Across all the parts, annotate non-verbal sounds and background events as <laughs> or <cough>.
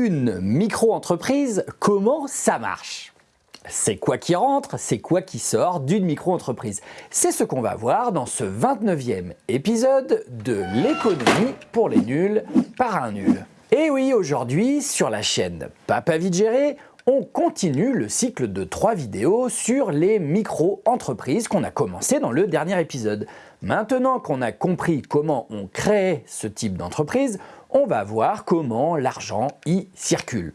Une micro-entreprise, comment ça marche? C'est quoi qui rentre, c'est quoi qui sort d'une micro-entreprise C'est ce qu'on va voir dans ce 29e épisode de l'économie pour les nuls par un nul. Et oui, aujourd'hui, sur la chaîne Papa Vite on continue le cycle de trois vidéos sur les micro-entreprises qu'on a commencé dans le dernier épisode. Maintenant qu'on a compris comment on crée ce type d'entreprise, on va voir comment l'argent y circule.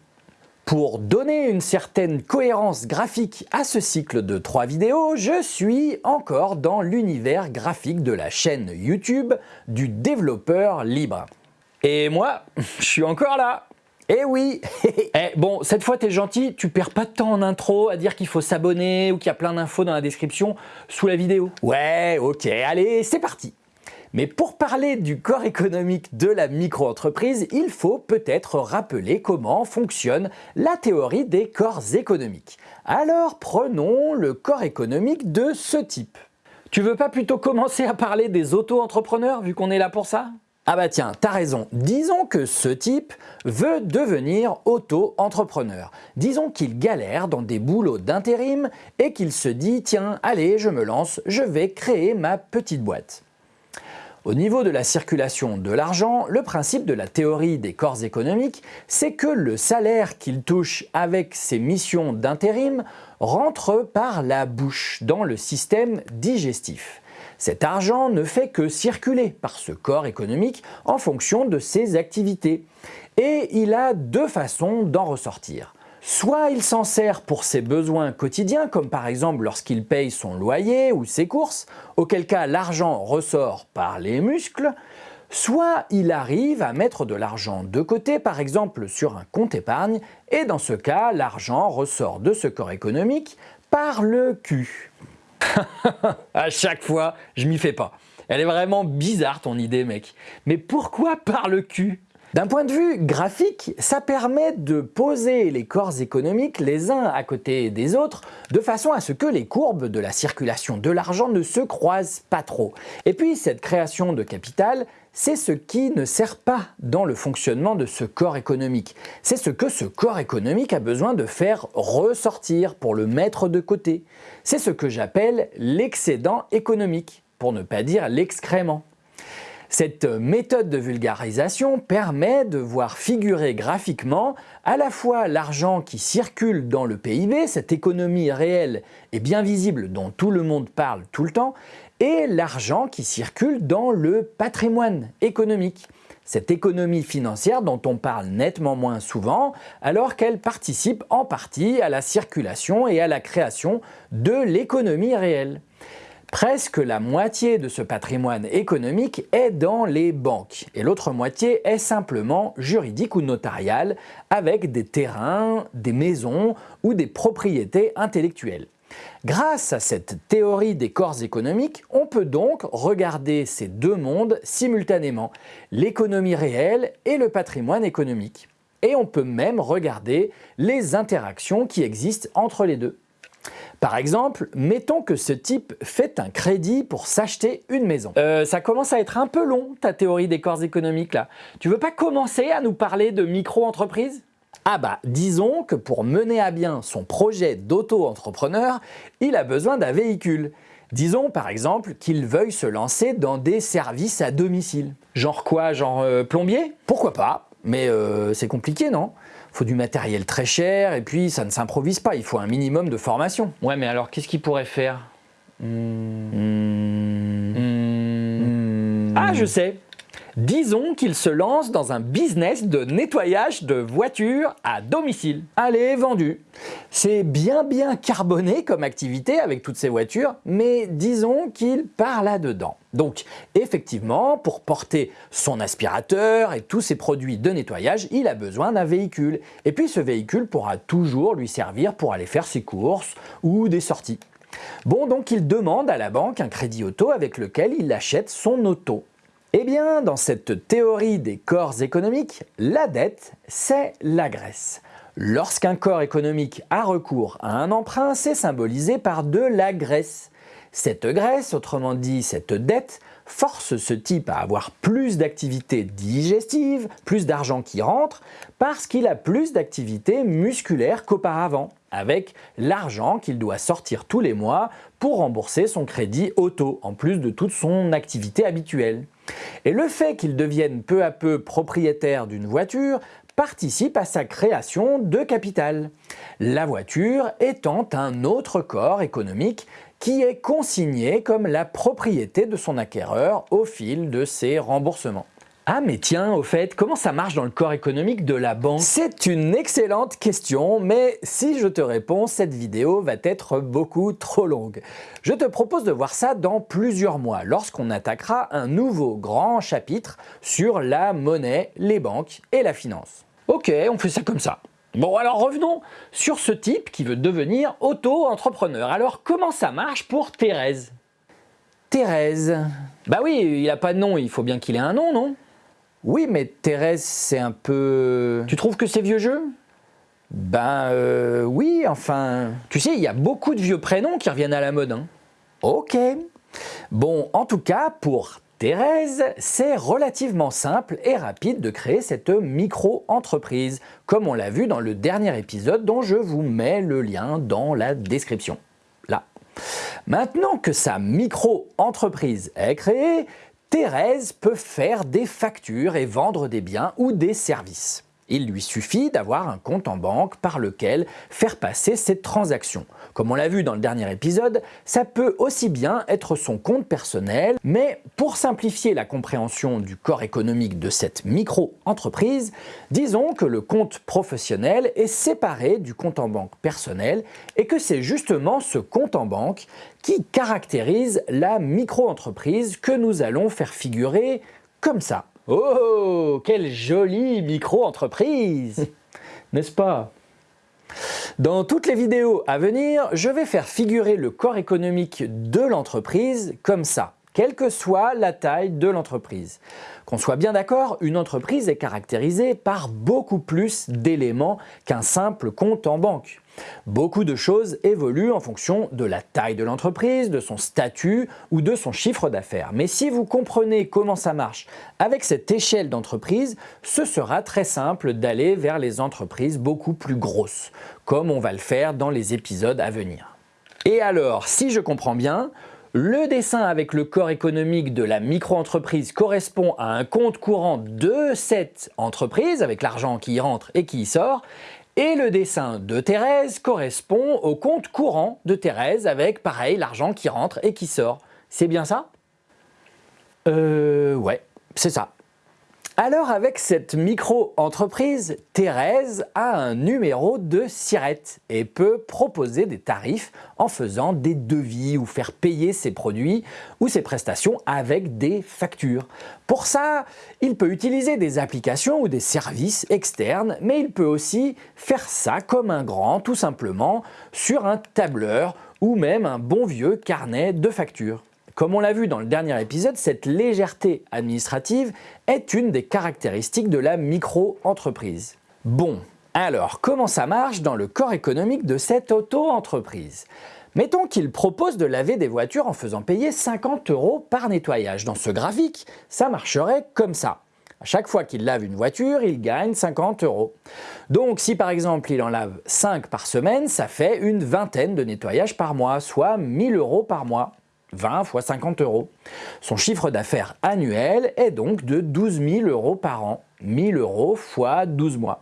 Pour donner une certaine cohérence graphique à ce cycle de trois vidéos, je suis encore dans l'univers graphique de la chaîne YouTube du développeur libre. Et moi, <laughs> je suis encore là eh oui <laughs> eh, Bon, cette fois t'es gentil, tu perds pas de temps en intro à dire qu'il faut s'abonner ou qu'il y a plein d'infos dans la description sous la vidéo. Ouais, ok, allez, c'est parti mais pour parler du corps économique de la micro-entreprise, il faut peut-être rappeler comment fonctionne la théorie des corps économiques. Alors prenons le corps économique de ce type. Tu veux pas plutôt commencer à parler des auto-entrepreneurs vu qu'on est là pour ça? Ah bah tiens, t'as raison. Disons que ce type veut devenir auto-entrepreneur. Disons qu'il galère dans des boulots d'intérim et qu'il se dit « tiens, allez, je me lance, je vais créer ma petite boîte ». Au niveau de la circulation de l'argent, le principe de la théorie des corps économiques, c'est que le salaire qu'il touche avec ses missions d'intérim rentre par la bouche dans le système digestif. Cet argent ne fait que circuler par ce corps économique en fonction de ses activités. Et il a deux façons d'en ressortir. Soit il s'en sert pour ses besoins quotidiens, comme par exemple lorsqu'il paye son loyer ou ses courses, auquel cas l'argent ressort par les muscles, soit il arrive à mettre de l'argent de côté, par exemple sur un compte épargne, et dans ce cas, l'argent ressort de ce corps économique par le cul. <laughs> à chaque fois, je m'y fais pas. Elle est vraiment bizarre ton idée mec. Mais pourquoi par le cul? D'un point de vue graphique, ça permet de poser les corps économiques les uns à côté des autres de façon à ce que les courbes de la circulation de l'argent ne se croisent pas trop. Et puis cette création de capital, c'est ce qui ne sert pas dans le fonctionnement de ce corps économique. C'est ce que ce corps économique a besoin de faire ressortir pour le mettre de côté. C'est ce que j'appelle l'excédent économique, pour ne pas dire l'excrément. Cette méthode de vulgarisation permet de voir figurer graphiquement à la fois l'argent qui circule dans le PIB, cette économie réelle et bien visible dont tout le monde parle tout le temps, et l'argent qui circule dans le patrimoine économique. Cette économie financière dont on parle nettement moins souvent alors qu'elle participe en partie à la circulation et à la création de l'économie réelle. Presque la moitié de ce patrimoine économique est dans les banques et l'autre moitié est simplement juridique ou notariale avec des terrains, des maisons ou des propriétés intellectuelles. Grâce à cette théorie des corps économiques, on peut donc regarder ces deux mondes simultanément, l'économie réelle et le patrimoine économique. Et on peut même regarder les interactions qui existent entre les deux. Par exemple, mettons que ce type fait un crédit pour s'acheter une maison. Euh, ça commence à être un peu long ta théorie des corps économiques là. Tu veux pas commencer à nous parler de micro-entreprise ah bah, disons que pour mener à bien son projet d'auto-entrepreneur, il a besoin d'un véhicule. Disons par exemple qu'il veuille se lancer dans des services à domicile. Genre quoi? Genre euh, plombier? Pourquoi pas? Mais euh, c'est compliqué non? Faut du matériel très cher et puis ça ne s'improvise pas, il faut un minimum de formation. Ouais mais alors qu'est-ce qu'il pourrait faire? Hmm. Hmm. Ah je sais Disons qu'il se lance dans un business de nettoyage de voitures à domicile. Allez, vendu C'est bien bien carboné comme activité avec toutes ces voitures, mais disons qu'il part là-dedans. Donc effectivement, pour porter son aspirateur et tous ses produits de nettoyage, il a besoin d'un véhicule. Et puis ce véhicule pourra toujours lui servir pour aller faire ses courses ou des sorties. Bon, donc il demande à la banque un crédit auto avec lequel il achète son auto. Eh bien, dans cette théorie des corps économiques, la dette, c'est la graisse. Lorsqu'un corps économique a recours à un emprunt, c'est symbolisé par de la graisse. Cette graisse, autrement dit cette dette, force ce type à avoir plus d'activité digestive, plus d'argent qui rentre, parce qu'il a plus d'activité musculaire qu'auparavant, avec l'argent qu'il doit sortir tous les mois pour rembourser son crédit auto, en plus de toute son activité habituelle. Et le fait qu'il devienne peu à peu propriétaire d'une voiture participe à sa création de capital. La voiture étant un autre corps économique qui est consigné comme la propriété de son acquéreur au fil de ses remboursements. Ah mais tiens, au fait, comment ça marche dans le corps économique de la banque? C'est une excellente question, mais si je te réponds, cette vidéo va être beaucoup trop longue. Je te propose de voir ça dans plusieurs mois, lorsqu'on attaquera un nouveau grand chapitre sur la monnaie, les banques et la finance. Ok, on fait ça comme ça. Bon alors revenons sur ce type qui veut devenir auto-entrepreneur. Alors comment ça marche pour Thérèse? Thérèse Bah oui, il n'a pas de nom, il faut bien qu'il ait un nom, non? Oui, mais Thérèse, c'est un peu... Tu trouves que c'est vieux jeu? Ben euh, oui, enfin... Tu sais, il y a beaucoup de vieux prénoms qui reviennent à la mode. Hein. Ok. Bon, en tout cas, pour Thérèse, c'est relativement simple et rapide de créer cette micro-entreprise, comme on l'a vu dans le dernier épisode dont je vous mets le lien dans la description. Là. Maintenant que sa micro-entreprise est créée, Thérèse peut faire des factures et vendre des biens ou des services. Il lui suffit d'avoir un compte en banque par lequel faire passer ses transactions. Comme on l'a vu dans le dernier épisode, ça peut aussi bien être son compte personnel, mais pour simplifier la compréhension du corps économique de cette micro-entreprise, disons que le compte professionnel est séparé du compte en banque personnel et que c'est justement ce compte en banque qui caractérise la micro-entreprise que nous allons faire figurer comme ça. Oh, quelle jolie micro-entreprise <laughs> N'est-ce pas? Dans toutes les vidéos à venir, je vais faire figurer le corps économique de l'entreprise comme ça, quelle que soit la taille de l'entreprise. Qu'on soit bien d'accord, une entreprise est caractérisée par beaucoup plus d'éléments qu'un simple compte en banque. Beaucoup de choses évoluent en fonction de la taille de l'entreprise, de son statut ou de son chiffre d'affaires. Mais si vous comprenez comment ça marche avec cette échelle d'entreprise, ce sera très simple d'aller vers les entreprises beaucoup plus grosses, comme on va le faire dans les épisodes à venir. Et alors, si je comprends bien, le dessin avec le corps économique de la micro-entreprise correspond à un compte courant de cette entreprise, avec l'argent qui y rentre et qui y sort, et le dessin de Thérèse correspond au compte courant de Thérèse avec, pareil, l'argent qui rentre et qui sort. C'est bien ça? Euh, ouais, c'est ça. Alors avec cette micro-entreprise, Thérèse a un numéro de SIRET et peut proposer des tarifs en faisant des devis ou faire payer ses produits ou ses prestations avec des factures. Pour ça, il peut utiliser des applications ou des services externes, mais il peut aussi faire ça comme un grand, tout simplement, sur un tableur ou même un bon vieux carnet de factures. Comme on l'a vu dans le dernier épisode, cette légèreté administrative est une des caractéristiques de la micro-entreprise. Bon, alors comment ça marche dans le corps économique de cette auto-entreprise? Mettons qu'il propose de laver des voitures en faisant payer 50 euros par nettoyage. Dans ce graphique, ça marcherait comme ça. À chaque fois qu'il lave une voiture, il gagne 50 euros. Donc si par exemple il en lave 5 par semaine, ça fait une vingtaine de nettoyages par mois, soit 1000 euros par mois. 20 fois 50 euros. Son chiffre d'affaires annuel est donc de 12 000 euros par an, 1000 euros fois 12 mois.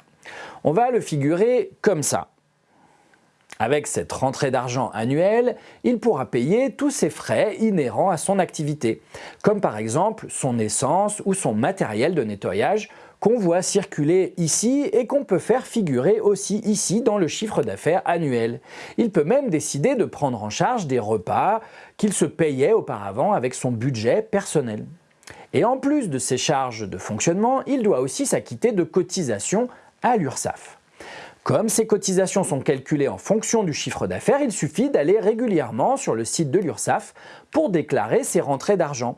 On va le figurer comme ça. Avec cette rentrée d'argent annuelle, il pourra payer tous ses frais inhérents à son activité, comme par exemple son essence ou son matériel de nettoyage qu'on voit circuler ici et qu'on peut faire figurer aussi ici dans le chiffre d'affaires annuel. Il peut même décider de prendre en charge des repas qu'il se payait auparavant avec son budget personnel. Et en plus de ses charges de fonctionnement, il doit aussi s'acquitter de cotisations à l'URSSAF. Comme ces cotisations sont calculées en fonction du chiffre d'affaires, il suffit d'aller régulièrement sur le site de l'URSSAF pour déclarer ses rentrées d'argent.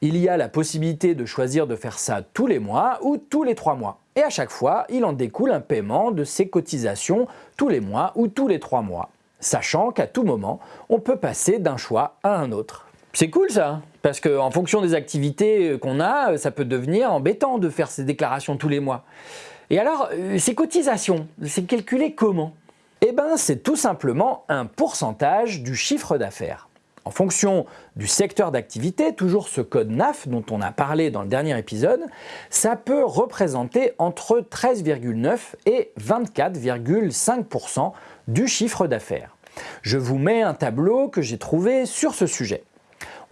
Il y a la possibilité de choisir de faire ça tous les mois ou tous les trois mois. Et à chaque fois, il en découle un paiement de ses cotisations tous les mois ou tous les trois mois, sachant qu'à tout moment, on peut passer d'un choix à un autre. C'est cool ça Parce qu'en fonction des activités qu'on a, ça peut devenir embêtant de faire ces déclarations tous les mois. Et alors, euh, ces cotisations, c'est calculé comment? Eh bien, c'est tout simplement un pourcentage du chiffre d'affaires. En fonction du secteur d'activité, toujours ce code NAF dont on a parlé dans le dernier épisode, ça peut représenter entre 13,9 et 24,5% du chiffre d'affaires. Je vous mets un tableau que j'ai trouvé sur ce sujet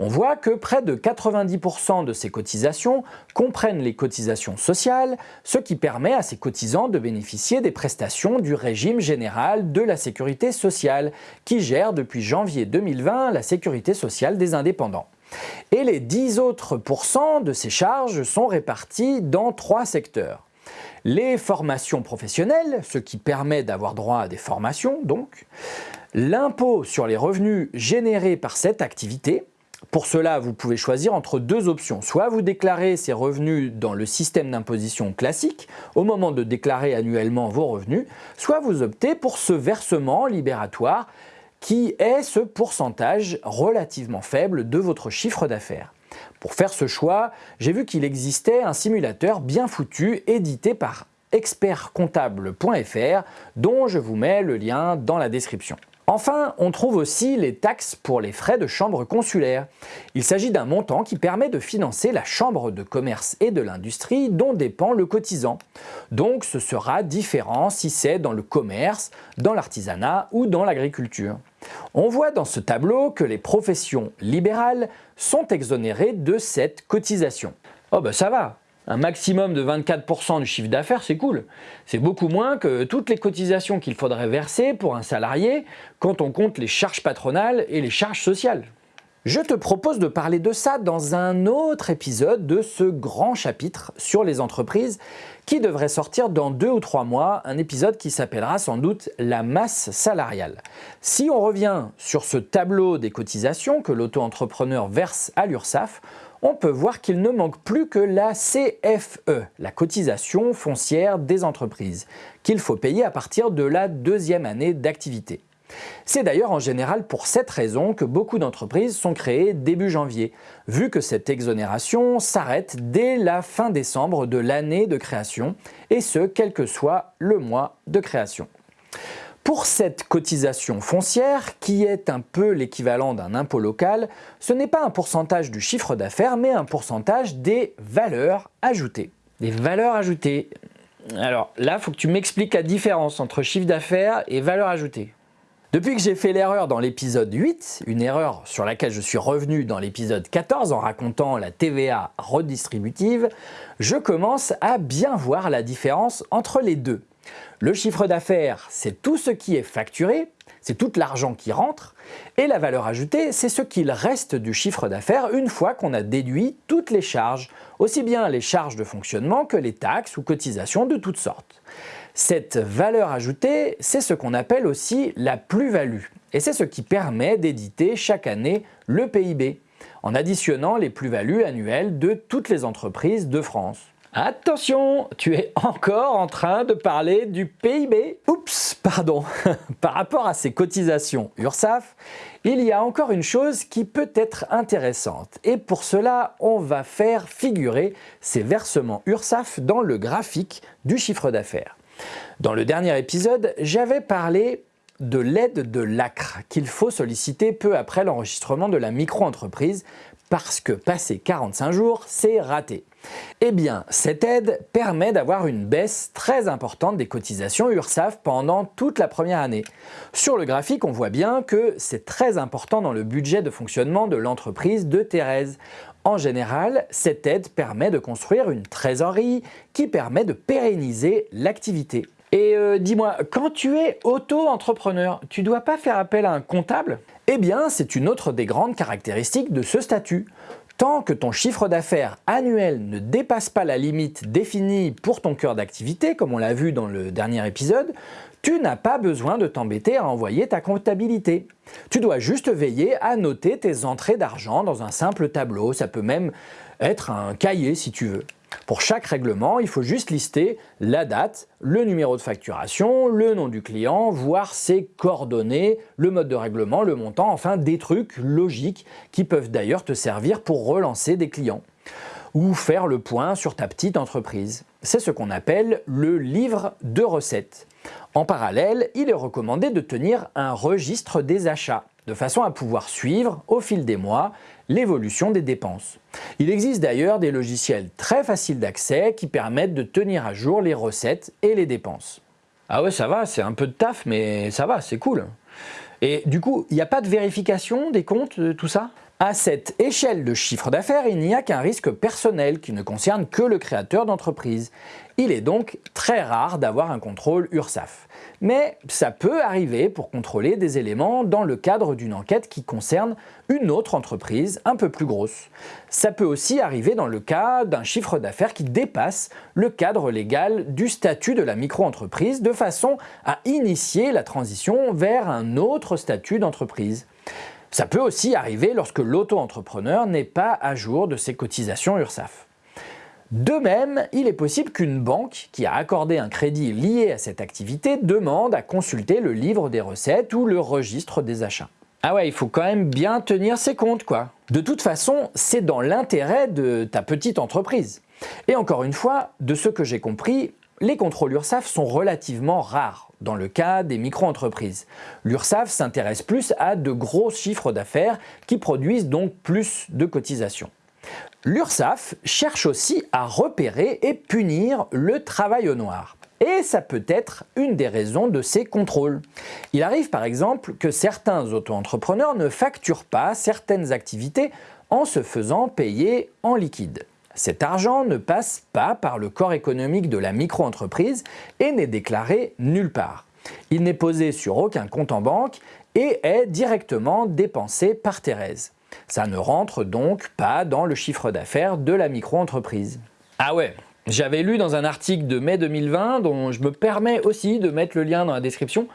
on voit que près de 90% de ces cotisations comprennent les cotisations sociales, ce qui permet à ces cotisants de bénéficier des prestations du régime général de la sécurité sociale, qui gère depuis janvier 2020 la sécurité sociale des indépendants. Et les 10 autres pourcents de ces charges sont répartis dans trois secteurs. Les formations professionnelles, ce qui permet d'avoir droit à des formations donc, l'impôt sur les revenus générés par cette activité, pour cela, vous pouvez choisir entre deux options. Soit vous déclarez ces revenus dans le système d'imposition classique au moment de déclarer annuellement vos revenus, soit vous optez pour ce versement libératoire qui est ce pourcentage relativement faible de votre chiffre d'affaires. Pour faire ce choix, j'ai vu qu'il existait un simulateur bien foutu édité par expertcomptable.fr dont je vous mets le lien dans la description. Enfin, on trouve aussi les taxes pour les frais de chambre consulaire. Il s'agit d'un montant qui permet de financer la chambre de commerce et de l'industrie dont dépend le cotisant. Donc ce sera différent si c'est dans le commerce, dans l'artisanat ou dans l'agriculture. On voit dans ce tableau que les professions libérales sont exonérées de cette cotisation. Oh ben ça va, un maximum de 24% du chiffre d'affaires, c'est cool. C'est beaucoup moins que toutes les cotisations qu'il faudrait verser pour un salarié quand on compte les charges patronales et les charges sociales. Je te propose de parler de ça dans un autre épisode de ce grand chapitre sur les entreprises qui devrait sortir dans deux ou trois mois, un épisode qui s'appellera sans doute la masse salariale. Si on revient sur ce tableau des cotisations que l'auto-entrepreneur verse à l'URSSAF, on peut voir qu'il ne manque plus que la CFE, la cotisation foncière des entreprises, qu'il faut payer à partir de la deuxième année d'activité. C'est d'ailleurs en général pour cette raison que beaucoup d'entreprises sont créées début janvier, vu que cette exonération s'arrête dès la fin décembre de l'année de création, et ce quel que soit le mois de création. Pour cette cotisation foncière, qui est un peu l'équivalent d'un impôt local, ce n'est pas un pourcentage du chiffre d'affaires, mais un pourcentage des valeurs ajoutées. Des valeurs ajoutées. Alors là, il faut que tu m'expliques la différence entre chiffre d'affaires et valeur ajoutée. Depuis que j'ai fait l'erreur dans l'épisode 8, une erreur sur laquelle je suis revenu dans l'épisode 14 en racontant la TVA redistributive, je commence à bien voir la différence entre les deux. Le chiffre d'affaires, c'est tout ce qui est facturé, c'est tout l'argent qui rentre, et la valeur ajoutée, c'est ce qu'il reste du chiffre d'affaires une fois qu'on a déduit toutes les charges, aussi bien les charges de fonctionnement que les taxes ou cotisations de toutes sortes. Cette valeur ajoutée, c'est ce qu'on appelle aussi la plus-value, et c'est ce qui permet d'éditer chaque année le PIB, en additionnant les plus-values annuelles de toutes les entreprises de France. Attention, tu es encore en train de parler du PIB. Oups, pardon. <laughs> Par rapport à ces cotisations URSAF, il y a encore une chose qui peut être intéressante. Et pour cela, on va faire figurer ces versements URSAF dans le graphique du chiffre d'affaires. Dans le dernier épisode, j'avais parlé de l'aide de l'ACRE qu'il faut solliciter peu après l'enregistrement de la micro-entreprise parce que passé 45 jours, c'est raté. Eh bien, cette aide permet d'avoir une baisse très importante des cotisations URSAF pendant toute la première année. Sur le graphique, on voit bien que c'est très important dans le budget de fonctionnement de l'entreprise de Thérèse. En général, cette aide permet de construire une trésorerie qui permet de pérenniser l'activité. Et euh, dis-moi, quand tu es auto-entrepreneur, tu dois pas faire appel à un comptable? Eh bien, c'est une autre des grandes caractéristiques de ce statut. Tant que ton chiffre d'affaires annuel ne dépasse pas la limite définie pour ton cœur d'activité, comme on l'a vu dans le dernier épisode, tu n'as pas besoin de t'embêter à envoyer ta comptabilité. Tu dois juste veiller à noter tes entrées d'argent dans un simple tableau, ça peut même être un cahier si tu veux. Pour chaque règlement, il faut juste lister la date, le numéro de facturation, le nom du client, voire ses coordonnées, le mode de règlement, le montant, enfin des trucs logiques qui peuvent d'ailleurs te servir pour relancer des clients ou faire le point sur ta petite entreprise. C'est ce qu'on appelle le livre de recettes. En parallèle, il est recommandé de tenir un registre des achats, de façon à pouvoir suivre, au fil des mois, l'évolution des dépenses. Il existe d'ailleurs des logiciels très faciles d'accès qui permettent de tenir à jour les recettes et les dépenses. Ah ouais, ça va, c'est un peu de taf, mais ça va, c'est cool. Et du coup, il n'y a pas de vérification des comptes, de tout ça? À cette échelle de chiffre d'affaires, il n'y a qu'un risque personnel qui ne concerne que le créateur d'entreprise. Il est donc très rare d'avoir un contrôle URSAF. Mais ça peut arriver pour contrôler des éléments dans le cadre d'une enquête qui concerne une autre entreprise un peu plus grosse. Ça peut aussi arriver dans le cas d'un chiffre d'affaires qui dépasse le cadre légal du statut de la micro-entreprise de façon à initier la transition vers un autre statut d'entreprise. Ça peut aussi arriver lorsque l'auto-entrepreneur n'est pas à jour de ses cotisations URSAF. De même, il est possible qu'une banque qui a accordé un crédit lié à cette activité demande à consulter le livre des recettes ou le registre des achats. Ah ouais, il faut quand même bien tenir ses comptes quoi. De toute façon, c'est dans l'intérêt de ta petite entreprise. Et encore une fois, de ce que j'ai compris, les contrôles URSAF sont relativement rares dans le cas des micro-entreprises. L'URSAF s'intéresse plus à de gros chiffres d'affaires qui produisent donc plus de cotisations. L'URSAF cherche aussi à repérer et punir le travail au noir. Et ça peut être une des raisons de ces contrôles. Il arrive par exemple que certains auto-entrepreneurs ne facturent pas certaines activités en se faisant payer en liquide. Cet argent ne passe pas par le corps économique de la micro-entreprise et n'est déclaré nulle part. Il n'est posé sur aucun compte en banque et est directement dépensé par Thérèse. Ça ne rentre donc pas dans le chiffre d'affaires de la micro-entreprise. Ah ouais, j'avais lu dans un article de mai 2020, dont je me permets aussi de mettre le lien dans la description,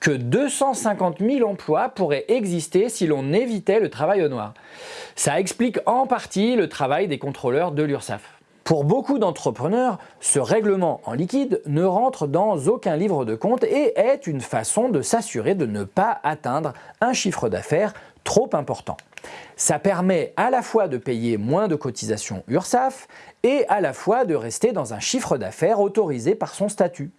que 250 000 emplois pourraient exister si l'on évitait le travail au noir. Ça explique en partie le travail des contrôleurs de l'URSSAF. Pour beaucoup d'entrepreneurs, ce règlement en liquide ne rentre dans aucun livre de compte et est une façon de s'assurer de ne pas atteindre un chiffre d'affaires trop important. Ça permet à la fois de payer moins de cotisations URSAF et à la fois de rester dans un chiffre d'affaires autorisé par son statut.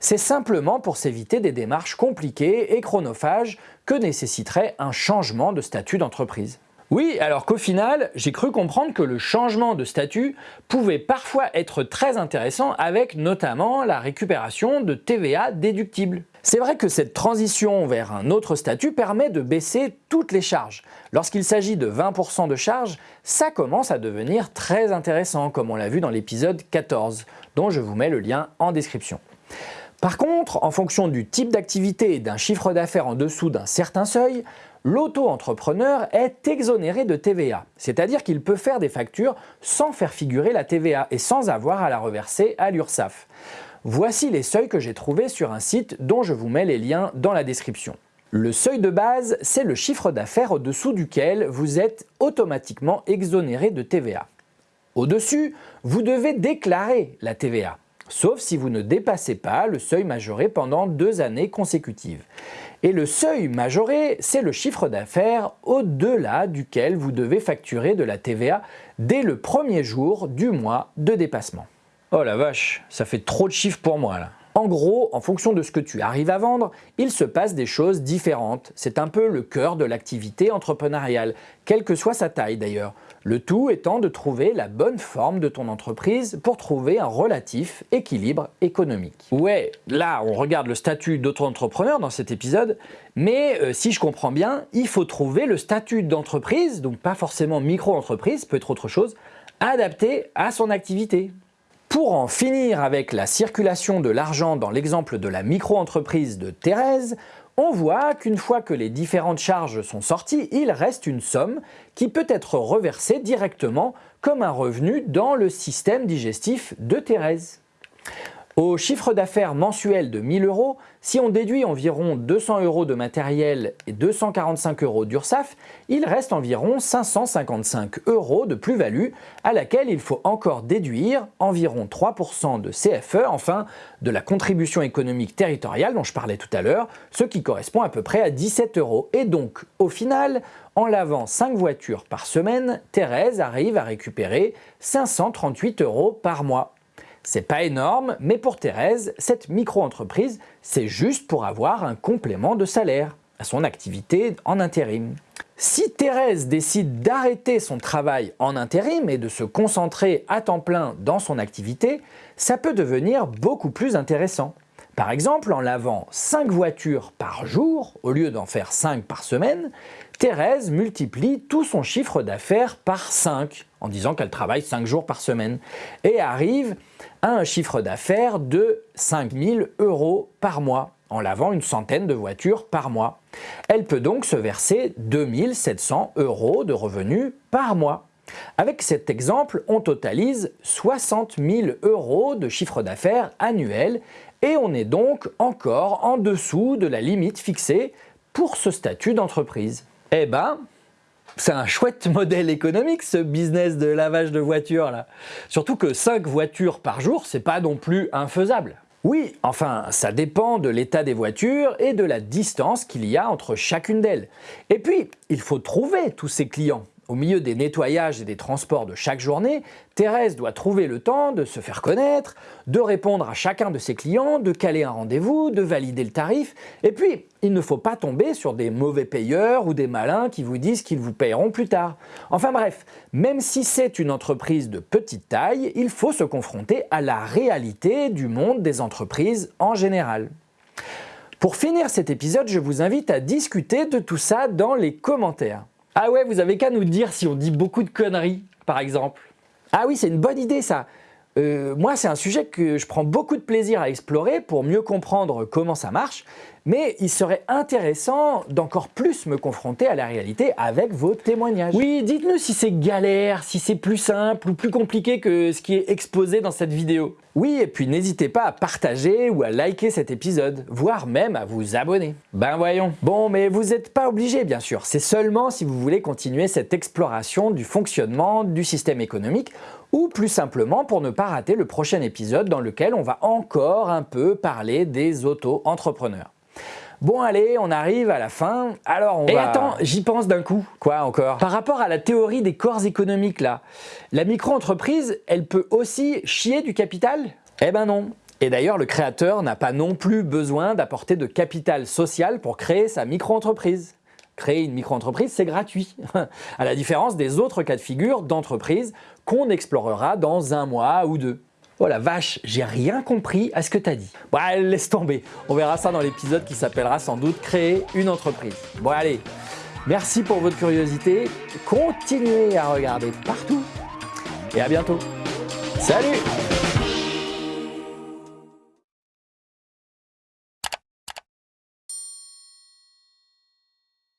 C'est simplement pour s'éviter des démarches compliquées et chronophages que nécessiterait un changement de statut d'entreprise. Oui, alors qu'au final, j'ai cru comprendre que le changement de statut pouvait parfois être très intéressant avec notamment la récupération de TVA déductible. C'est vrai que cette transition vers un autre statut permet de baisser toutes les charges. Lorsqu'il s'agit de 20% de charges, ça commence à devenir très intéressant comme on l'a vu dans l'épisode 14, dont je vous mets le lien en description. Par contre, en fonction du type d'activité et d'un chiffre d'affaires en dessous d'un certain seuil, l'auto-entrepreneur est exonéré de TVA, c'est-à-dire qu'il peut faire des factures sans faire figurer la TVA et sans avoir à la reverser à l'URSSAF. Voici les seuils que j'ai trouvés sur un site dont je vous mets les liens dans la description. Le seuil de base, c'est le chiffre d'affaires au-dessous duquel vous êtes automatiquement exonéré de TVA. Au-dessus, vous devez déclarer la TVA sauf si vous ne dépassez pas le seuil majoré pendant deux années consécutives. Et le seuil majoré, c'est le chiffre d'affaires au-delà duquel vous devez facturer de la TVA dès le premier jour du mois de dépassement. Oh la vache, ça fait trop de chiffres pour moi là. En gros, en fonction de ce que tu arrives à vendre, il se passe des choses différentes. C'est un peu le cœur de l'activité entrepreneuriale, quelle que soit sa taille d'ailleurs. Le tout étant de trouver la bonne forme de ton entreprise pour trouver un relatif équilibre économique. Ouais, là on regarde le statut d'auto-entrepreneur dans cet épisode, mais euh, si je comprends bien, il faut trouver le statut d'entreprise, donc pas forcément micro-entreprise, peut être autre chose, adapté à son activité. Pour en finir avec la circulation de l'argent dans l'exemple de la micro-entreprise de Thérèse, on voit qu'une fois que les différentes charges sont sorties, il reste une somme qui peut être reversée directement comme un revenu dans le système digestif de Thérèse. Au chiffre d'affaires mensuel de 1000 euros, si on déduit environ 200 euros de matériel et 245 euros d'URSAF, il reste environ 555 euros de plus-value à laquelle il faut encore déduire environ 3% de CFE, enfin de la contribution économique territoriale dont je parlais tout à l'heure, ce qui correspond à peu près à 17 euros. Et donc, au final, en lavant 5 voitures par semaine, Thérèse arrive à récupérer 538 euros par mois. C'est pas énorme, mais pour Thérèse, cette micro-entreprise, c'est juste pour avoir un complément de salaire à son activité en intérim. Si Thérèse décide d'arrêter son travail en intérim et de se concentrer à temps plein dans son activité, ça peut devenir beaucoup plus intéressant. Par exemple, en lavant 5 voitures par jour, au lieu d'en faire 5 par semaine, Thérèse multiplie tout son chiffre d'affaires par 5, en disant qu'elle travaille 5 jours par semaine, et arrive à un chiffre d'affaires de 5000 euros par mois, en lavant une centaine de voitures par mois. Elle peut donc se verser 2700 euros de revenus par mois. Avec cet exemple, on totalise 60 000 euros de chiffre d'affaires annuel et on est donc encore en dessous de la limite fixée pour ce statut d'entreprise. Eh ben, c'est un chouette <laughs> modèle économique ce business de lavage de voitures là. Surtout que 5 voitures par jour, c'est pas non plus infaisable. Oui, enfin, ça dépend de l'état des voitures et de la distance qu'il y a entre chacune d'elles. Et puis, il faut trouver tous ces clients. Au milieu des nettoyages et des transports de chaque journée, Thérèse doit trouver le temps de se faire connaître, de répondre à chacun de ses clients, de caler un rendez-vous, de valider le tarif. Et puis, il ne faut pas tomber sur des mauvais payeurs ou des malins qui vous disent qu'ils vous payeront plus tard. Enfin bref, même si c'est une entreprise de petite taille, il faut se confronter à la réalité du monde des entreprises en général. Pour finir cet épisode, je vous invite à discuter de tout ça dans les commentaires. Ah ouais, vous avez qu'à nous dire si on dit beaucoup de conneries, par exemple. Ah oui, c'est une bonne idée ça. Euh, moi, c'est un sujet que je prends beaucoup de plaisir à explorer pour mieux comprendre comment ça marche, mais il serait intéressant d'encore plus me confronter à la réalité avec vos témoignages. Oui, dites-nous si c'est galère, si c'est plus simple ou plus compliqué que ce qui est exposé dans cette vidéo. Oui, et puis n'hésitez pas à partager ou à liker cet épisode, voire même à vous abonner. Ben voyons. Bon, mais vous n'êtes pas obligé bien sûr, c'est seulement si vous voulez continuer cette exploration du fonctionnement du système économique ou plus simplement pour ne pas rater le prochain épisode dans lequel on va encore un peu parler des auto-entrepreneurs. Bon allez, on arrive à la fin, alors on Et attends, j'y pense d'un coup. Quoi encore? Par rapport à la théorie des corps économiques là, la micro-entreprise, elle peut aussi chier du capital? Eh ben non et d'ailleurs, le créateur n'a pas non plus besoin d'apporter de capital social pour créer sa micro-entreprise. Créer une micro-entreprise, c'est gratuit, <laughs> à la différence des autres cas de figure d'entreprise qu'on explorera dans un mois ou deux. Oh la vache, j'ai rien compris à ce que tu as dit. Bon, allez, laisse tomber. On verra ça dans l'épisode qui s'appellera sans doute Créer une entreprise. Bon, allez, merci pour votre curiosité. Continuez à regarder partout et à bientôt. Salut